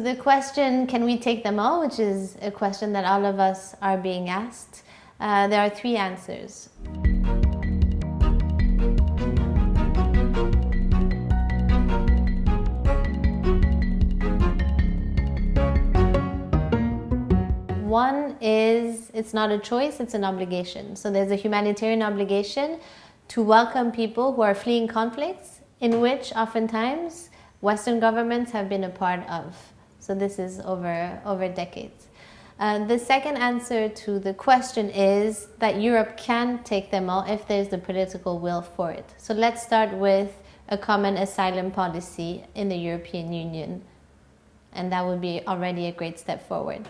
to the question, can we take them all, which is a question that all of us are being asked, uh, there are three answers. One is it's not a choice, it's an obligation. So there's a humanitarian obligation to welcome people who are fleeing conflicts in which oftentimes Western governments have been a part of. So this is over, over decades. Uh, the second answer to the question is that Europe can take them all if there's the political will for it. So let's start with a common asylum policy in the European Union. And that would be already a great step forward.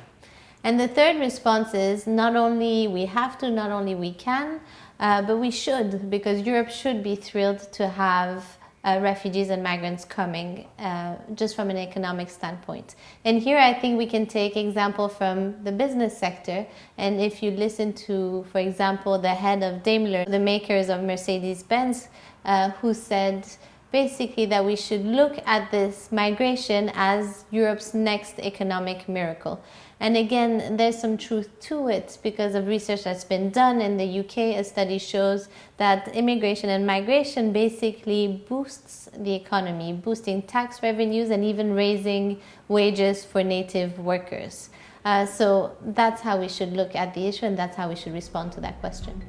And the third response is not only we have to, not only we can, uh, but we should, because Europe should be thrilled to have uh, refugees and migrants coming uh, just from an economic standpoint. And here I think we can take example from the business sector. And if you listen to, for example, the head of Daimler, the makers of Mercedes-Benz, uh, who said basically that we should look at this migration as Europe's next economic miracle. And again, there's some truth to it because of research that's been done in the UK. A study shows that immigration and migration basically boosts the economy, boosting tax revenues and even raising wages for native workers. Uh, so that's how we should look at the issue and that's how we should respond to that question.